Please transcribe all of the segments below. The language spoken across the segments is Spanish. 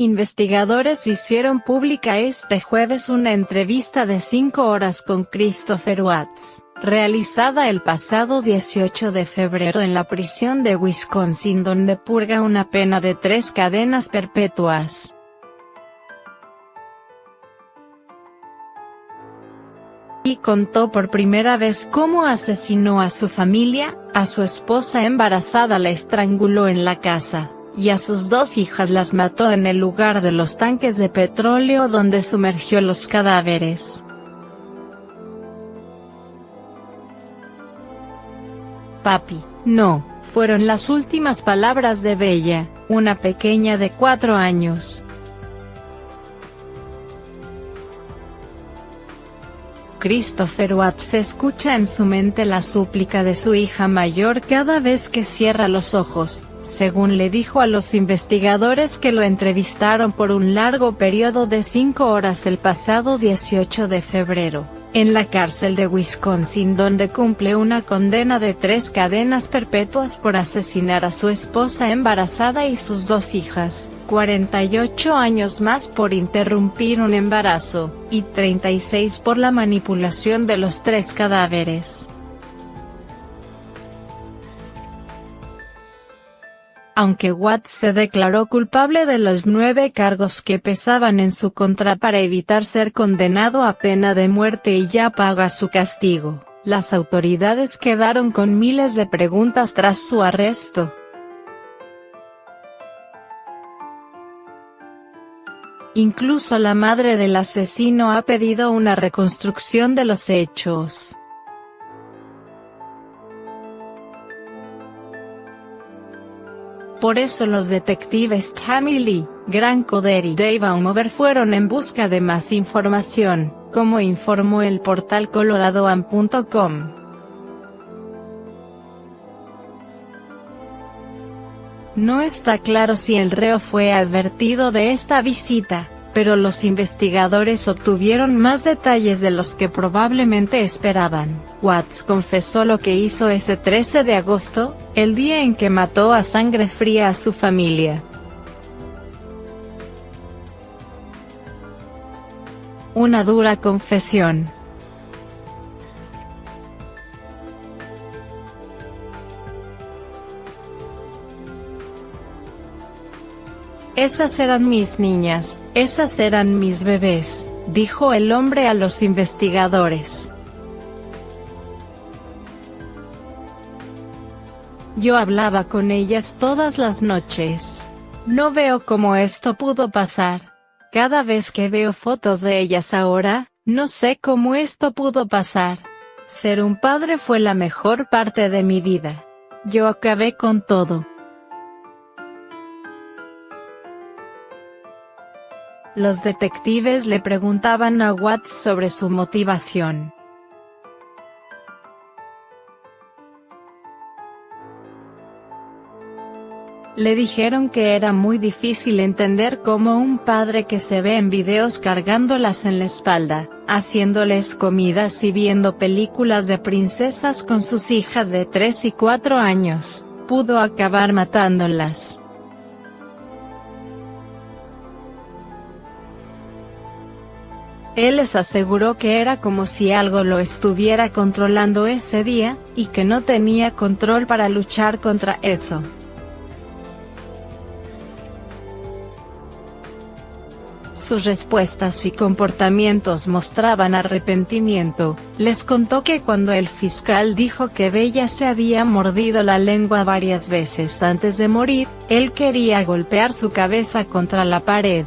Investigadores hicieron pública este jueves una entrevista de 5 horas con Christopher Watts, realizada el pasado 18 de febrero en la prisión de Wisconsin donde purga una pena de tres cadenas perpetuas. Y contó por primera vez cómo asesinó a su familia, a su esposa embarazada la estranguló en la casa y a sus dos hijas las mató en el lugar de los tanques de petróleo donde sumergió los cadáveres. Papi, no, fueron las últimas palabras de Bella, una pequeña de cuatro años. Christopher Watts escucha en su mente la súplica de su hija mayor cada vez que cierra los ojos, según le dijo a los investigadores que lo entrevistaron por un largo periodo de cinco horas el pasado 18 de febrero, en la cárcel de Wisconsin donde cumple una condena de tres cadenas perpetuas por asesinar a su esposa embarazada y sus dos hijas. 48 años más por interrumpir un embarazo, y 36 por la manipulación de los tres cadáveres. Aunque Watts se declaró culpable de los nueve cargos que pesaban en su contra para evitar ser condenado a pena de muerte y ya paga su castigo, las autoridades quedaron con miles de preguntas tras su arresto. Incluso la madre del asesino ha pedido una reconstrucción de los hechos. Por eso los detectives Tammy Lee, Grant Coder y Dave Baumover fueron en busca de más información, como informó el portal coloradoan.com. No está claro si el reo fue advertido de esta visita, pero los investigadores obtuvieron más detalles de los que probablemente esperaban. Watts confesó lo que hizo ese 13 de agosto, el día en que mató a sangre fría a su familia. Una dura confesión. Esas eran mis niñas, esas eran mis bebés, dijo el hombre a los investigadores. Yo hablaba con ellas todas las noches. No veo cómo esto pudo pasar. Cada vez que veo fotos de ellas ahora, no sé cómo esto pudo pasar. Ser un padre fue la mejor parte de mi vida. Yo acabé con todo. Los detectives le preguntaban a Watts sobre su motivación. Le dijeron que era muy difícil entender cómo un padre que se ve en videos cargándolas en la espalda, haciéndoles comidas y viendo películas de princesas con sus hijas de 3 y 4 años, pudo acabar matándolas. Él les aseguró que era como si algo lo estuviera controlando ese día, y que no tenía control para luchar contra eso. Sus respuestas y comportamientos mostraban arrepentimiento, les contó que cuando el fiscal dijo que Bella se había mordido la lengua varias veces antes de morir, él quería golpear su cabeza contra la pared.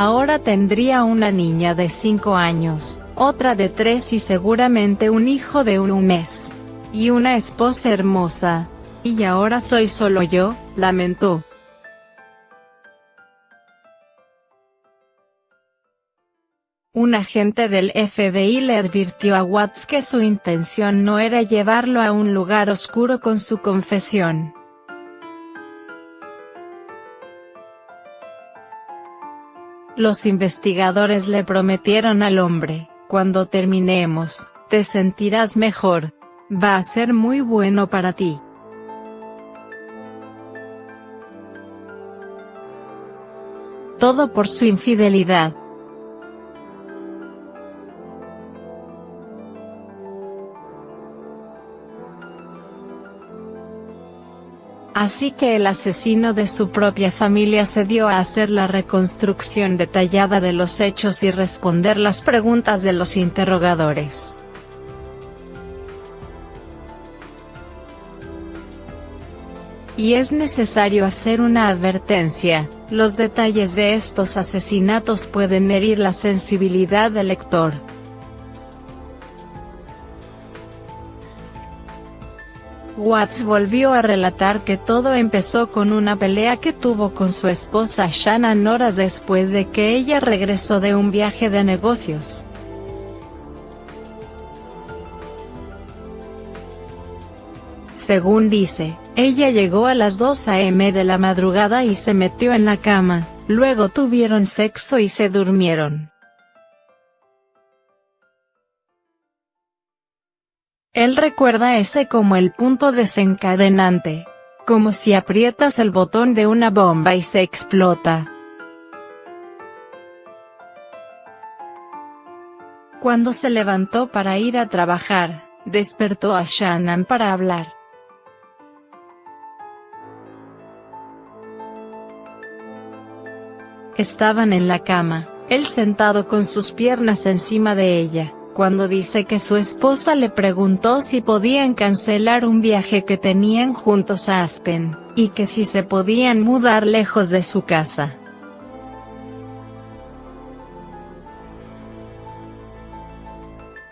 Ahora tendría una niña de 5 años, otra de 3 y seguramente un hijo de un mes. Y una esposa hermosa. Y ahora soy solo yo, lamentó. Un agente del FBI le advirtió a Watts que su intención no era llevarlo a un lugar oscuro con su confesión. Los investigadores le prometieron al hombre, cuando terminemos, te sentirás mejor. Va a ser muy bueno para ti. Todo por su infidelidad. Así que el asesino de su propia familia se dio a hacer la reconstrucción detallada de los hechos y responder las preguntas de los interrogadores. Y es necesario hacer una advertencia, los detalles de estos asesinatos pueden herir la sensibilidad del lector. Watts volvió a relatar que todo empezó con una pelea que tuvo con su esposa Shannon horas después de que ella regresó de un viaje de negocios. Según dice, ella llegó a las 2 a.m. de la madrugada y se metió en la cama, luego tuvieron sexo y se durmieron. Él recuerda ese como el punto desencadenante. Como si aprietas el botón de una bomba y se explota. Cuando se levantó para ir a trabajar, despertó a Shannon para hablar. Estaban en la cama, él sentado con sus piernas encima de ella cuando dice que su esposa le preguntó si podían cancelar un viaje que tenían juntos a Aspen, y que si se podían mudar lejos de su casa.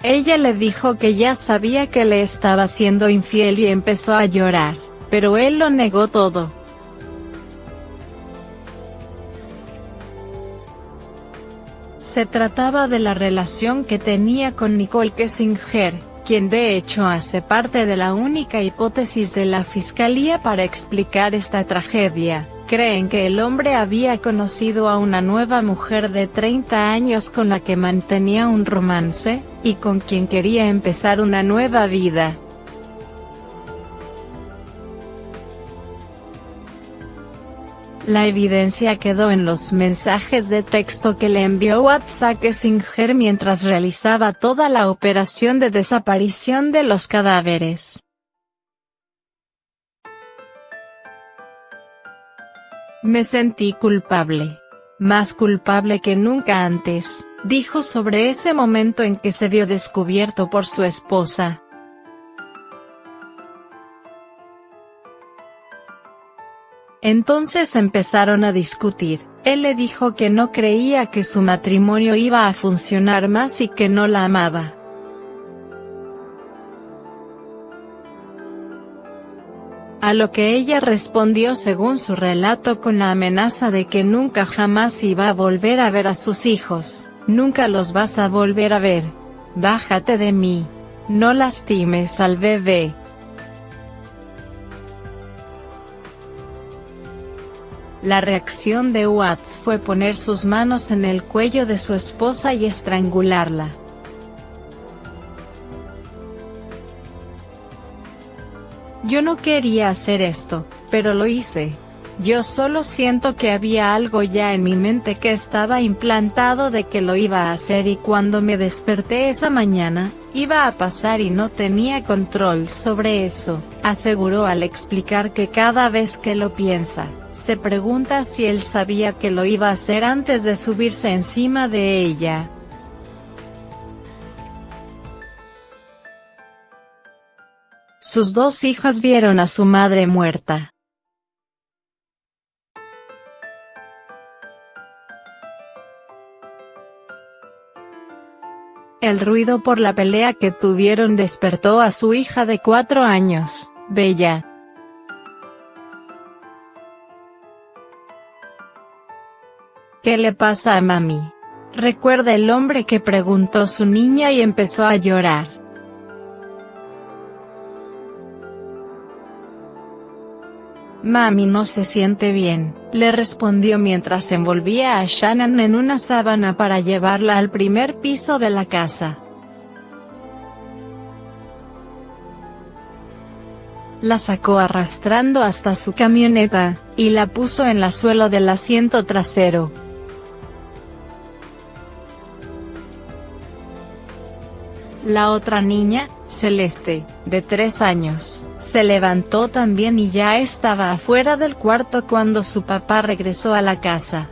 Ella le dijo que ya sabía que le estaba siendo infiel y empezó a llorar, pero él lo negó todo. Se trataba de la relación que tenía con Nicole Kessinger, quien de hecho hace parte de la única hipótesis de la fiscalía para explicar esta tragedia. Creen que el hombre había conocido a una nueva mujer de 30 años con la que mantenía un romance, y con quien quería empezar una nueva vida. La evidencia quedó en los mensajes de texto que le envió WhatsApp Singer mientras realizaba toda la operación de desaparición de los cadáveres. Me sentí culpable. Más culpable que nunca antes, dijo sobre ese momento en que se vio descubierto por su esposa. Entonces empezaron a discutir, él le dijo que no creía que su matrimonio iba a funcionar más y que no la amaba. A lo que ella respondió según su relato con la amenaza de que nunca jamás iba a volver a ver a sus hijos, nunca los vas a volver a ver. Bájate de mí. No lastimes al bebé. La reacción de Watts fue poner sus manos en el cuello de su esposa y estrangularla. Yo no quería hacer esto, pero lo hice. Yo solo siento que había algo ya en mi mente que estaba implantado de que lo iba a hacer y cuando me desperté esa mañana, iba a pasar y no tenía control sobre eso, aseguró al explicar que cada vez que lo piensa, se pregunta si él sabía que lo iba a hacer antes de subirse encima de ella. Sus dos hijas vieron a su madre muerta. El ruido por la pelea que tuvieron despertó a su hija de cuatro años, Bella. ¿Qué le pasa a mami? Recuerda el hombre que preguntó su niña y empezó a llorar. Mami no se siente bien, le respondió mientras envolvía a Shannon en una sábana para llevarla al primer piso de la casa. La sacó arrastrando hasta su camioneta, y la puso en la suelo del asiento trasero. La otra niña, Celeste, de tres años, se levantó también y ya estaba afuera del cuarto cuando su papá regresó a la casa.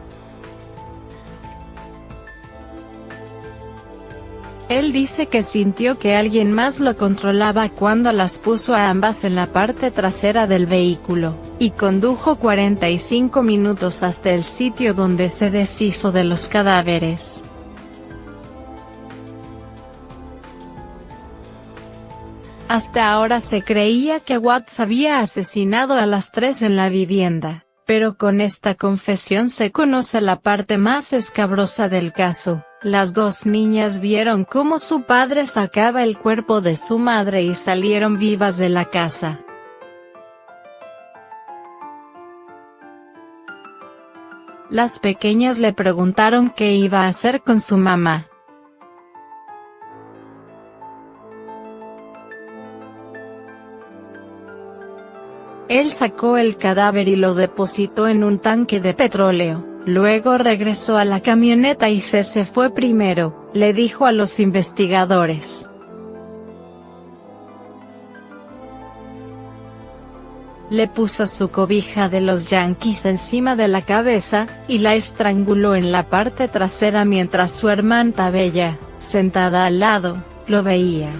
Él dice que sintió que alguien más lo controlaba cuando las puso a ambas en la parte trasera del vehículo, y condujo 45 minutos hasta el sitio donde se deshizo de los cadáveres. Hasta ahora se creía que Watts había asesinado a las tres en la vivienda, pero con esta confesión se conoce la parte más escabrosa del caso. Las dos niñas vieron cómo su padre sacaba el cuerpo de su madre y salieron vivas de la casa. Las pequeñas le preguntaron qué iba a hacer con su mamá. Él sacó el cadáver y lo depositó en un tanque de petróleo, luego regresó a la camioneta y se se fue primero, le dijo a los investigadores. Le puso su cobija de los Yankees encima de la cabeza, y la estranguló en la parte trasera mientras su hermana Bella, sentada al lado, lo veía.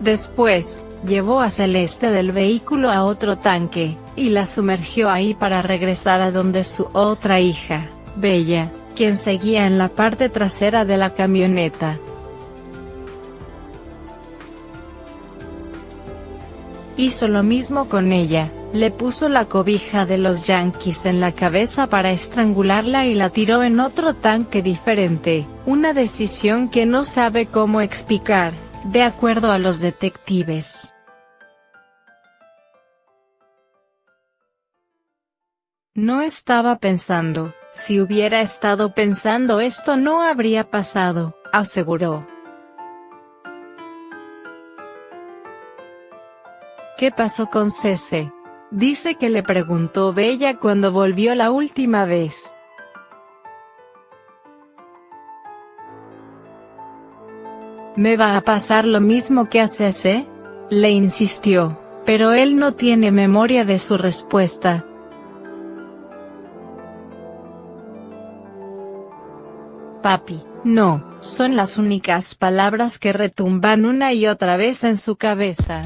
Después, llevó a Celeste del vehículo a otro tanque, y la sumergió ahí para regresar a donde su otra hija, Bella, quien seguía en la parte trasera de la camioneta. Hizo lo mismo con ella, le puso la cobija de los Yankees en la cabeza para estrangularla y la tiró en otro tanque diferente, una decisión que no sabe cómo explicar de acuerdo a los detectives. No estaba pensando, si hubiera estado pensando esto no habría pasado, aseguró. ¿Qué pasó con Cese? Dice que le preguntó Bella cuando volvió la última vez. ¿Me va a pasar lo mismo que a Cese? Le insistió, pero él no tiene memoria de su respuesta. Papi, no, son las únicas palabras que retumban una y otra vez en su cabeza.